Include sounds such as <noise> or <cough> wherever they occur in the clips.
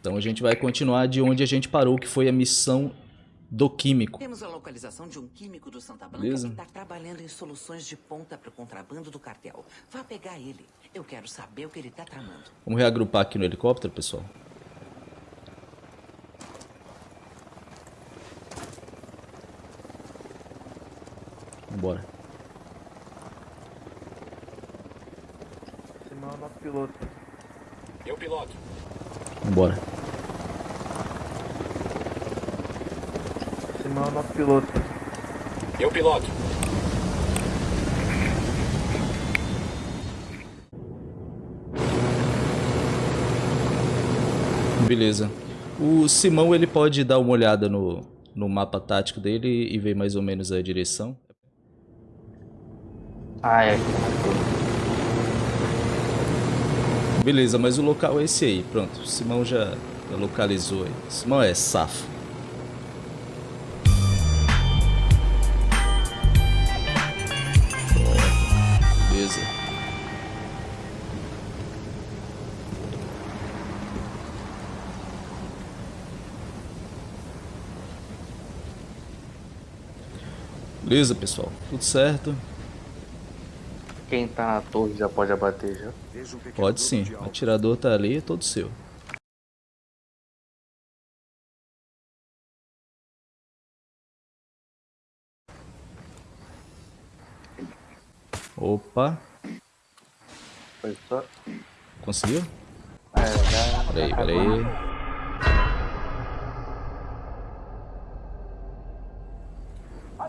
Então a gente vai continuar de onde a gente parou, que foi a missão do químico. Temos a localização de um químico do Santa Blanca Beleza. que está trabalhando em soluções de ponta para o contrabando do cartel. Vá pegar ele. Eu quero saber o que ele está tramando. Vamos reagrupar aqui no helicóptero, pessoal. Vambora. Simão é o nosso piloto. Eu piloto. Vambora. Simão é o nosso piloto. Eu piloto. Beleza. O Simão ele pode dar uma olhada no, no mapa tático dele e ver mais ou menos a direção. Ah, é. Beleza, mas o local é esse aí. Pronto, o Simão já localizou aí. Simão é safo. Beleza. Beleza, pessoal. Tudo certo? Quem tá na torre já pode abater já. Pode sim. O atirador tá ali, é todo seu. Opa, Foi só. conseguiu? É, já. Peraí, peraí.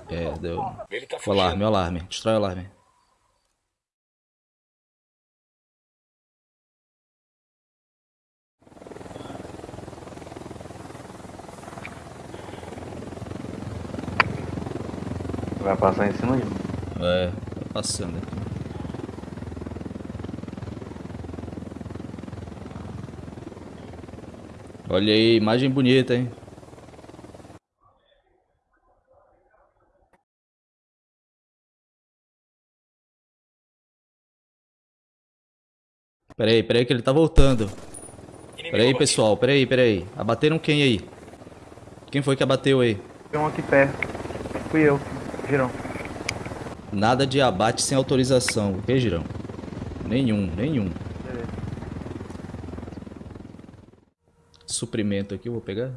É, deu. Ele tá O alarme, o alarme. Destrói o alarme. Passar em cima de mim. É, tá passando aqui. Olha aí, imagem bonita, hein? Peraí, peraí que ele tá voltando. Peraí, pessoal, peraí, peraí. Abateram quem aí? Quem foi que abateu aí? Tem um aqui perto. Fui eu, Girão. Nada de abate sem autorização, ok, Girão? Nenhum, nenhum. Beleza. Suprimento aqui, eu vou pegar.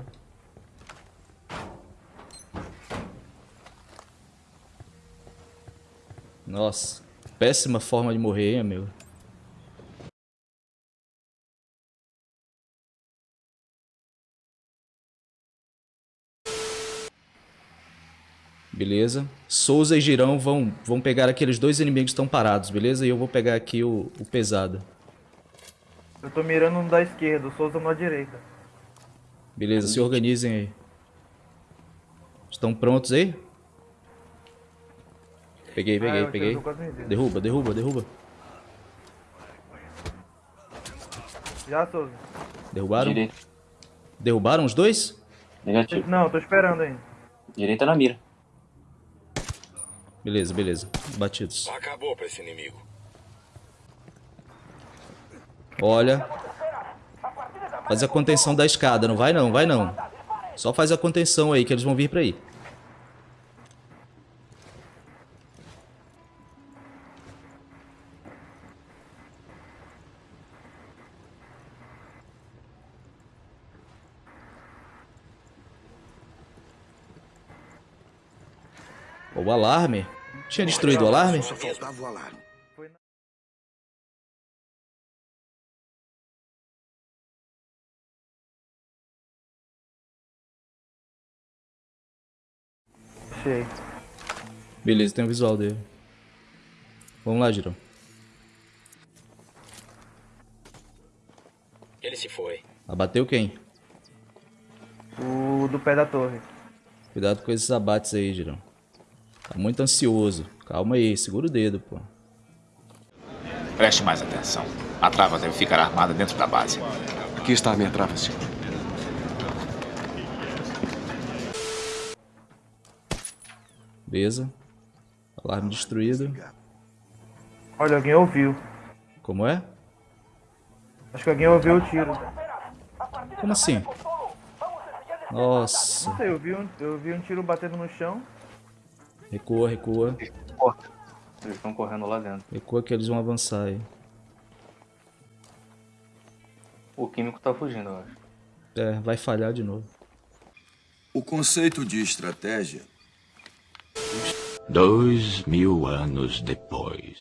Nossa, péssima forma de morrer, hein, meu. Beleza. Souza e Girão vão, vão pegar aqueles dois inimigos que estão parados, beleza? E eu vou pegar aqui o, o pesado. Eu tô mirando no da esquerda, o Souza no da direita. Beleza, se organizem aí. Estão prontos aí? Peguei, Ah, peguei, eu peguei. Derruba, derruba, derruba. Já, Souza? Derrubaram? Direita. Derrubaram os dois? Negativo. Não, tô esperando ainda. Direita na mira. Beleza, beleza. Batidos. Acabou pra esse inimigo. Olha. Faz a contenção da escada. Não vai não, vai não. Só faz a contenção aí, que eles vão vir pra aí. O alarme? Tinha destruído o alarme? Só faltava o alarme. Achei. Beleza, tem o visual dele. Vamos lá, Girão. Ele se foi. Abateu quem? O do pé da torre. Cuidado com esses abates aí, Girão. Tá muito ansioso. Calma aí, segura o dedo, pô. Preste mais atenção. A trava deve ficar armada dentro da base. Aqui está a minha trava, senhor. Beleza. Alarme destruído. Olha, alguém ouviu. Como é? Acho que alguém ouviu o tiro. Como assim? Nossa. Não sei, eu vi um, eu vi um tiro batendo no chão. Recua, recua. Eles estão correndo lá dentro. Recua que eles vão avançar aí. O químico tá fugindo, eu acho. É, vai falhar de novo. O conceito de estratégia Dois mil anos depois.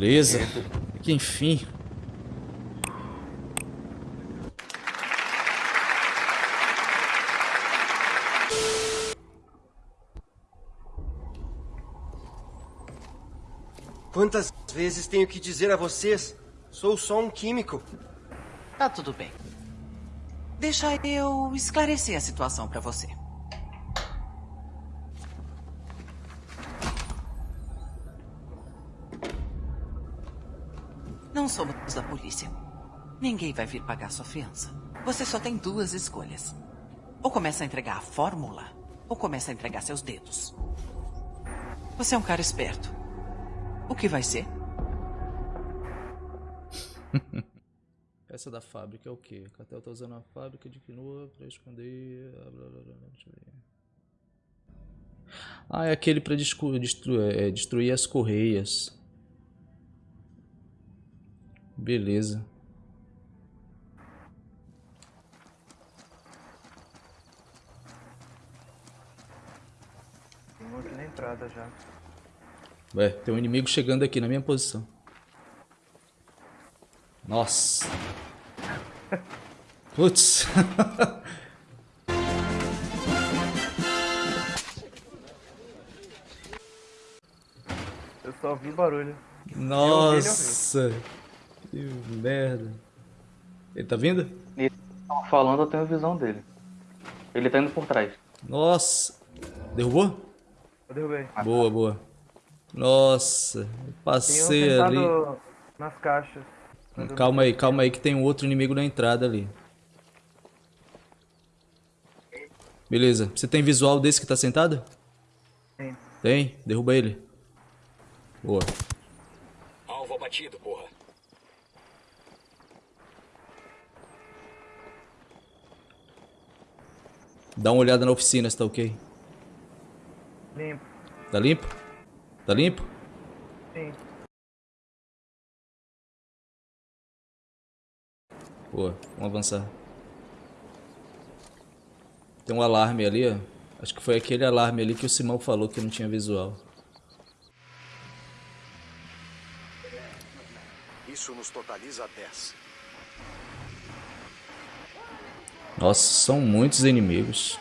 Beleza. Que enfim. Quantas vezes tenho que dizer a vocês? Sou só um químico. Tá tudo bem. Deixa eu esclarecer a situação pra você. Somos da polícia. Ninguém vai vir pagar sua fiança. Você só tem duas escolhas. Ou começa a entregar a fórmula, ou começa a entregar seus dedos. Você é um cara esperto. O que vai ser? <laughs> Peça da fábrica é o quê? O cartel tá usando a fábrica de quinoa pra esconder. blá, blá, blá, Deixa eu ver. Ah, é aquele pra destru- é, destruir as correias. Beleza. Tem um aqui na entrada já. Ué, tem um inimigo chegando aqui na minha posição. Nossa. <laughs> Putz. Eu só vi o barulho. Nossa. Que merda. Ele tá vindo? E tão falando, eu tenho a visão dele. Ele tá indo por trás. Nossa. Derrubou? Eu derrubei. Boa, boa. Nossa. um Passei sentado ali. nas caixas. Calma aí, calma aí que tem um outro inimigo na entrada ali. Beleza. Você tem visual desse que tá sentado? Tem. Tem? Derruba ele. Boa. Alvo abatido, porra. Dá uma olhada na oficina se tá ok. Limpo. Tá limpo? Tá limpo? Sim. Boa, vamos avançar. Tem um alarme ali, ó. Acho que foi aquele alarme ali que o Simão falou que não tinha visual. Isso nos totaliza 10. Nossa, são muitos inimigos.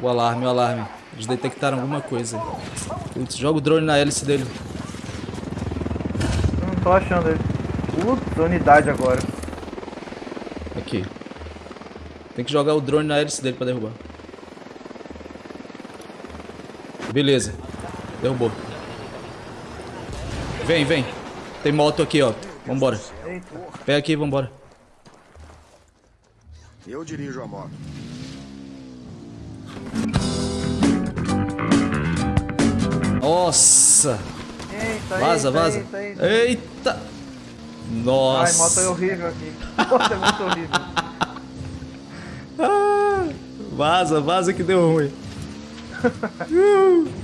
O alarme, o alarme. Eles detectaram alguma coisa. Putz, joga o drone na hélice dele. Não tô achando ele. Putz, unidade agora. Aqui. Tem que jogar o drone na hélice dele pra derrubar. Beleza. Derrubou. Vem, vem. Tem moto aqui, ó. Vambora. Pega aqui vambora. Eu dirijo a moto. Nossa. Eita, Vaza, eita, vaza. Eita, eita. Eita. Ai, Nossa. moto é horrível aqui. Moto é muito horrível. Ah, vaza, vaza que deu ruim. Uh. <laughs>